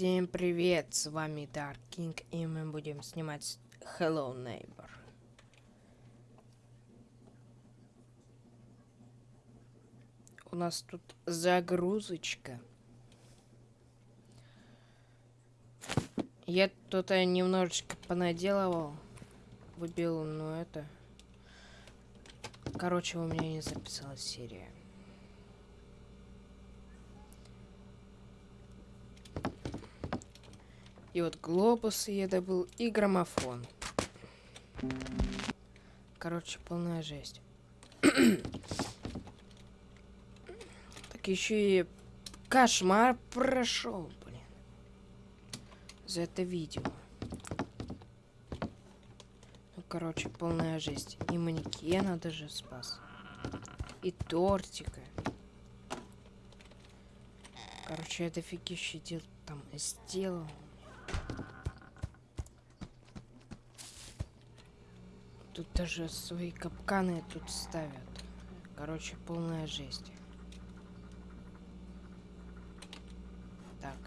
Всем привет, с вами Dark King, и мы будем снимать Hello Neighbor. У нас тут загрузочка. Я тут немножечко понаделывал, выбил, но это... Короче, у меня не записалась серия. И вот глобусы я добыл, и граммофон. Короче, полная жесть. так еще и кошмар прошел, блин. За это видео. Ну, короче, полная жесть. И манекена даже спас. И тортика. Короче, я дофигища дел там сделал. Тут даже свои капканы тут ставят. Короче, полная жесть. Так.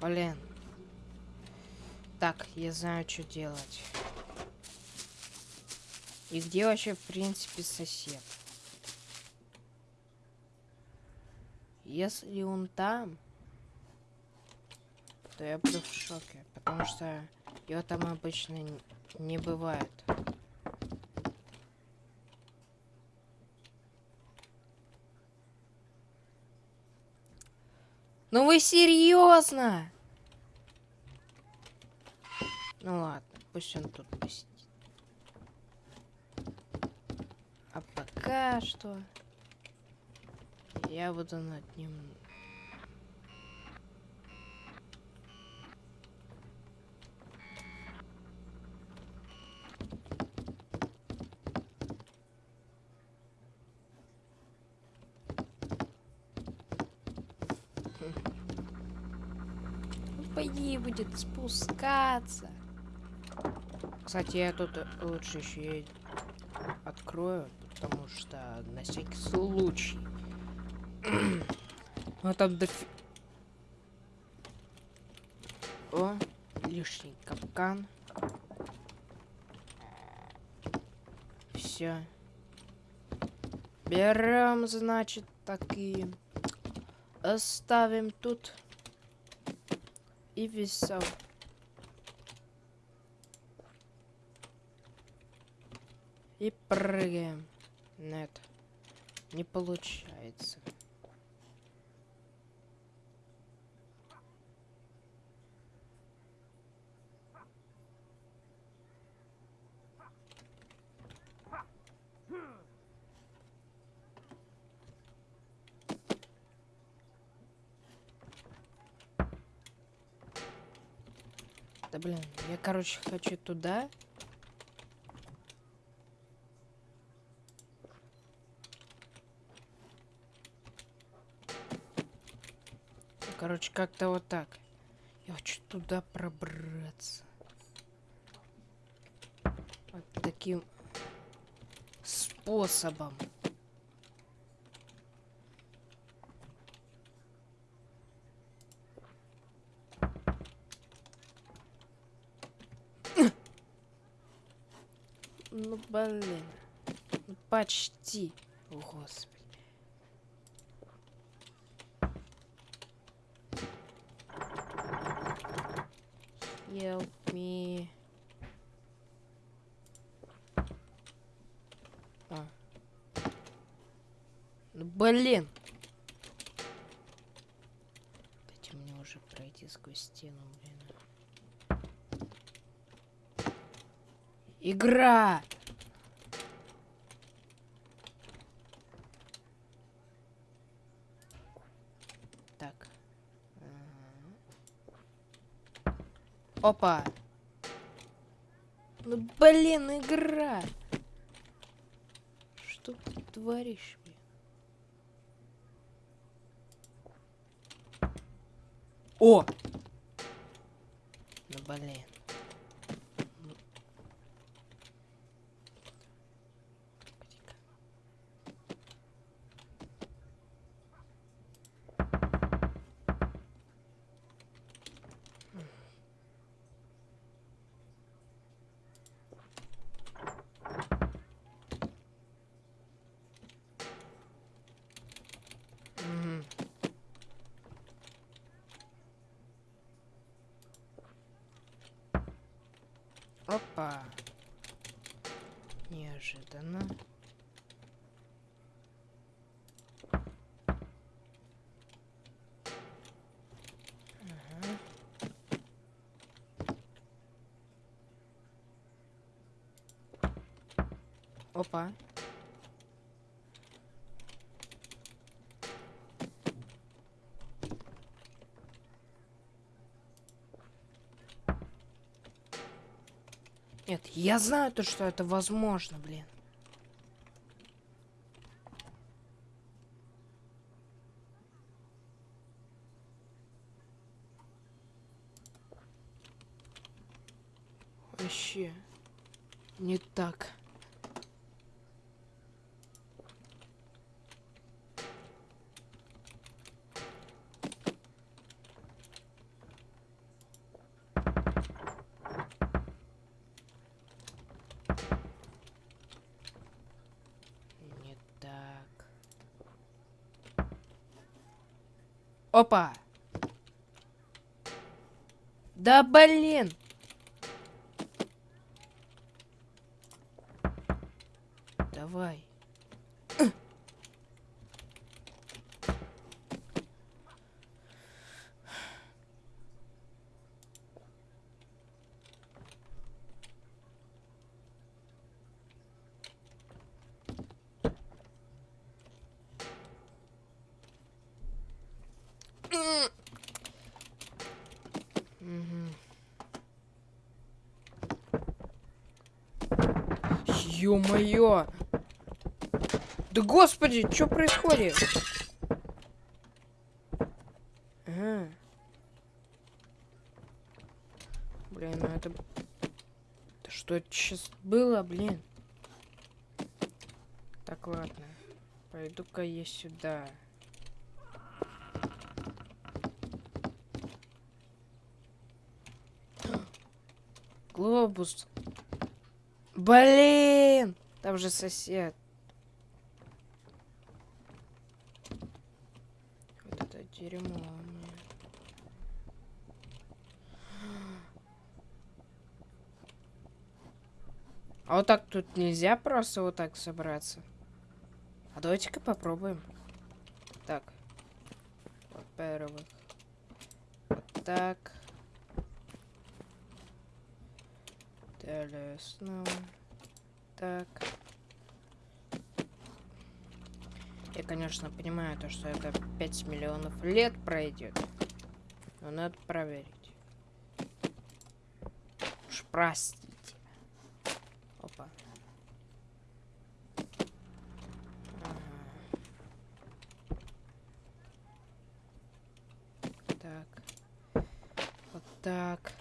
Блин. Так, я знаю, что делать. И где вообще, в принципе, сосед? Если он там, то я буду в шоке, потому что его там обычно не бывает. Ну вы серьезно? Ну ладно, пусть он тут посидит. А пока что я буду над ним будет спускаться. Кстати, я тут лучше еще и открою, потому что на всякий случай. Ну там дофи... О, лишний капкан. Все. Берем, значит, такие. Оставим тут и весел. И прыгаем. Нет. Не получается. Да блин, я, короче, хочу туда. Короче, как-то вот так. Я хочу туда пробраться. Вот таким способом. Ну, блин. Ну, почти. О, Господи. Help me. А. Ну, блин. Дайте мне уже пройти сквозь стену, блин. Игра! Так. Опа! Ну, блин, игра! Что ты творишь? О! Ну, блин. Опа. Неожиданно. Ага. Опа. Нет, я знаю то, что это возможно, блин. Вообще не так. Не так. Опа! Да блин! Давай. Ё-моё! Да господи, что происходит? Ага. Блин, ну это... Да что это сейчас было, блин? Так, ладно. Пойду-ка я сюда. Глобус. Блин! Там же сосед. Вот это дерьмо. А вот так тут нельзя просто вот так собраться. А давайте-ка попробуем. Так. Во-первых. Вот так. Снова. Так. Я, конечно, понимаю то, что это 5 миллионов лет пройдет. Но надо проверить. Уж простите. Опа. Ага. Так. Вот так.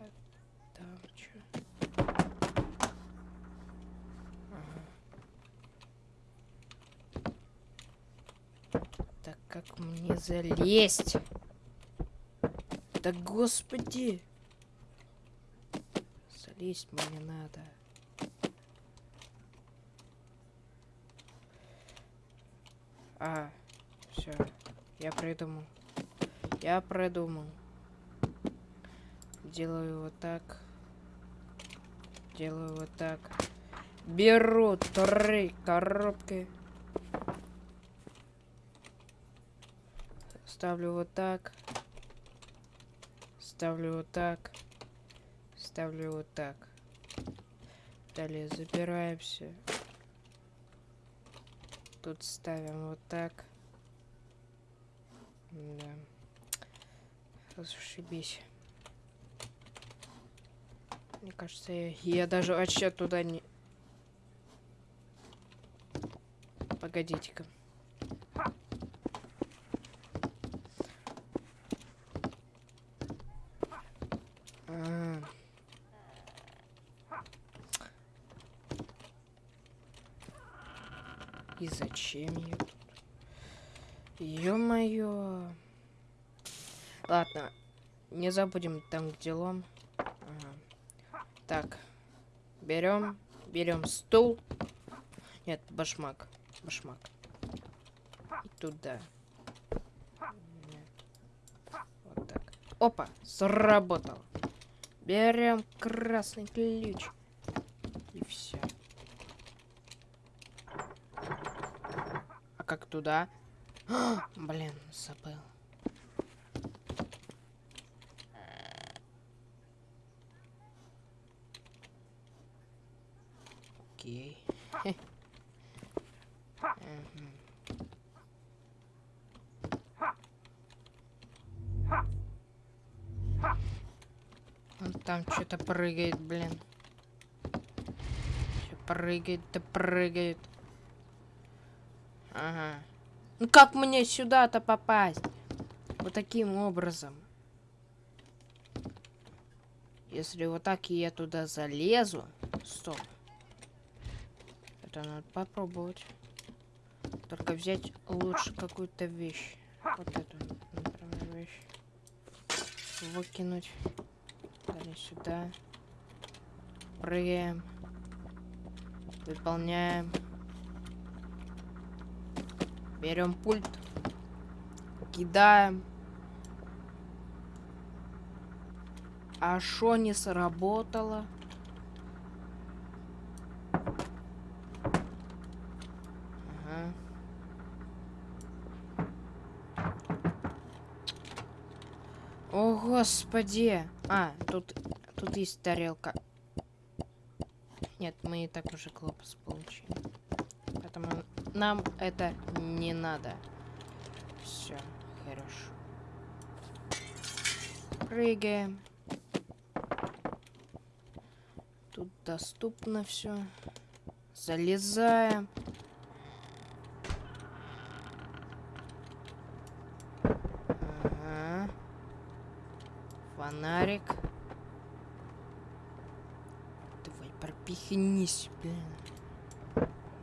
А Там чё? Ага. Так мне залезть? Да господи! Залезть мне надо. А, все, я придумал. Я придумал. Делаю вот так. Делаю вот так. Беру три коробки. Ставлю вот так. Ставлю вот так. Ставлю вот так. Далее забираемся. Тут ставим вот так. Да. Зашибись. Мне кажется, я, я даже вообще туда не... Погодите-ка. А. И зачем я тут? Ладно, не забудем там где лом. Ага. Так, берем, берем стул. Нет, башмак, башмак. И туда. Вот так. Опа, сработал. Берем красный ключ. И все. Туда? Блин, забыл. Окей. Он там что-то прыгает, блин. Чё прыгает, да прыгает. Ага. Ну как мне сюда-то попасть? Вот таким образом. Если вот так я туда залезу. Стоп. Это надо попробовать. Только взять лучше какую-то вещь. Вот эту, например, вещь. Выкинуть. Далее сюда. Прыгаем. Выполняем. Берем пульт. Кидаем. А шо не сработало? Ага. О, господи! А, тут, тут есть тарелка. Нет, мы и так уже глобус получили. Нам это не надо. Все, хорошо. Прыгаем. Тут доступно все. Залезаем. Ага. Фонарик. Давай, пропихнись, блин.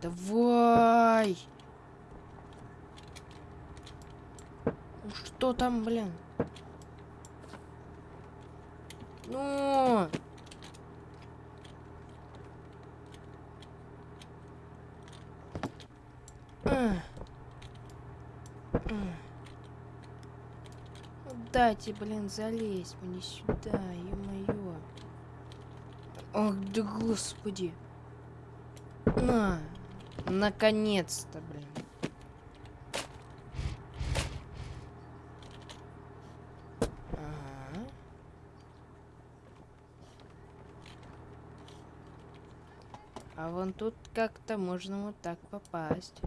Давай! Ну что там, блин? Ну! Ах. Ах. Ну Дайте, блин, залезть мне сюда, ё-моё. Ох, да господи. На, наконец-то, блин. А вон тут как-то можно вот так попасть.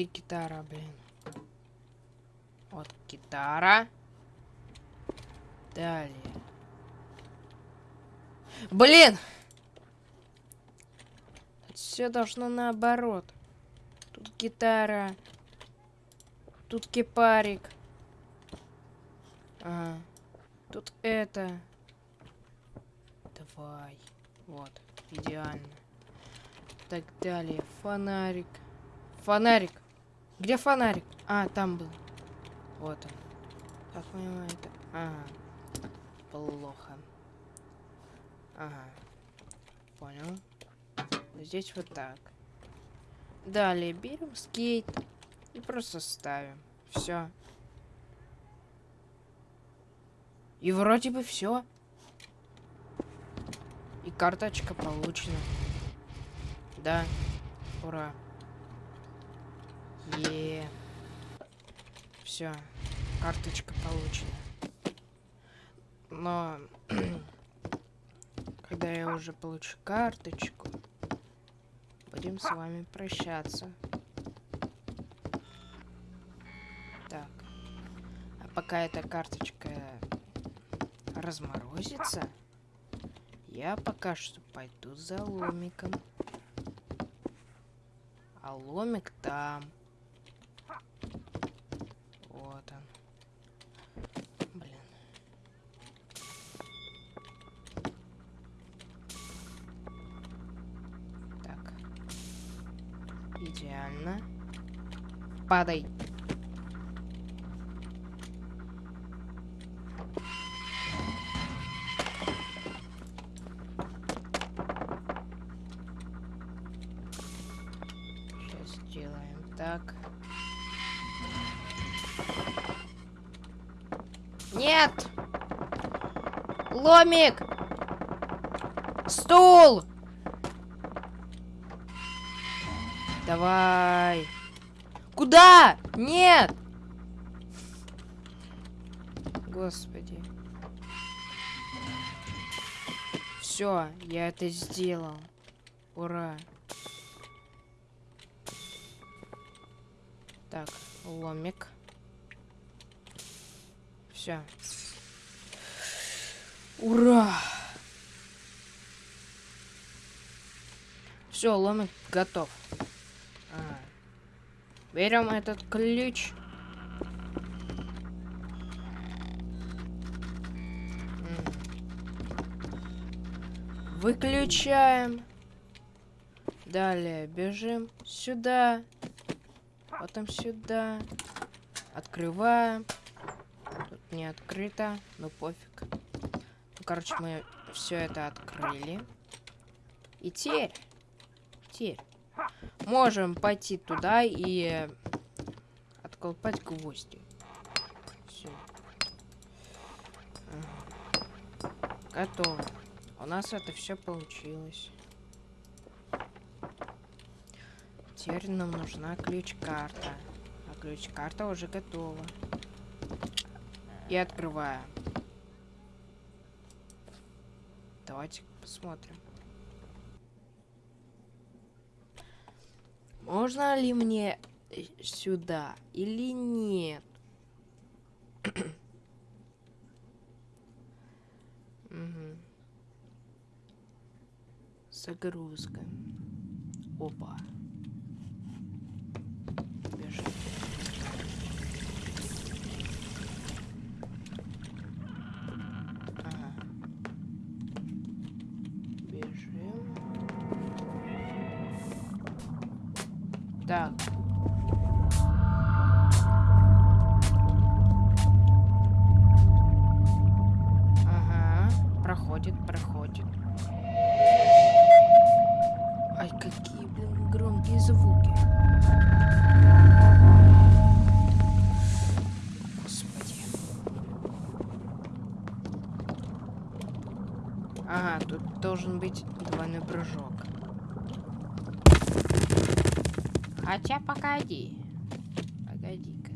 Где гитара, блин? Вот гитара. Далее. Блин! Все должно наоборот. Тут гитара. Тут кипарик. Ага. Тут это. Давай. Вот. Идеально. Так далее. Фонарик. Фонарик. Где фонарик? А, там был. Вот он. Как понимаю, это... Ага. Плохо. Ага. Понял. Здесь вот так. Далее берем скейт и просто ставим. Все. И вроде бы все. И карточка получена. Да. Ура. Е. Все. Карточка получена. Но когда я уже получу карточку, будем с вами прощаться. Так. А пока эта карточка разморозится, я пока что пойду за ломиком. А ломик там. Вот он. Блин. Идеально. Падай. Сейчас сделаем так. Нет! Ломик! Стул! Давай. Куда? Нет! Господи. Все, я это сделал. Ура. Так, ломик. Все. Ура! Все, ломик готов. Берем этот ключ. Выключаем. Далее бежим сюда. Потом сюда. Открываем. Тут не открыто, но пофиг. Ну, короче, мы все это открыли. И теперь, теперь можем пойти туда и отколпать гвозди. Все. Готово. У нас это все получилось. Теперь нам нужна ключ-карта. А ключ-карта уже готова. И открываем. Давайте посмотрим. Можно ли мне э, сюда или нет? Угу. Загрузка. Опа. Должен быть двойной прыжок. Хотя погоди. Погоди-ка.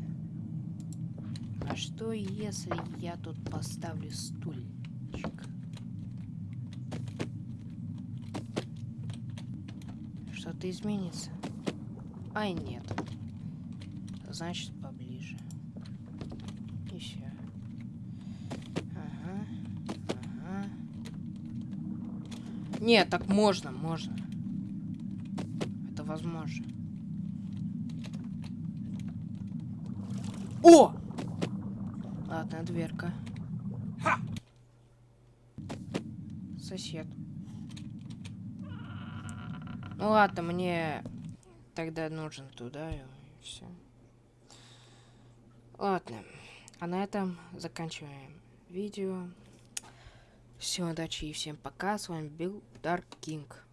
А что если я тут поставлю стульчик? Что-то изменится? Ай, нет. Значит, поближе. Еще. Ага. Ага. Нет, так можно, можно. Это возможно. О! Ладно, дверка. Сосед. Ну ладно, мне тогда нужен туда и все. Ладно. А на этом заканчиваем видео. Всем удачи и всем пока. С вами был Dark King.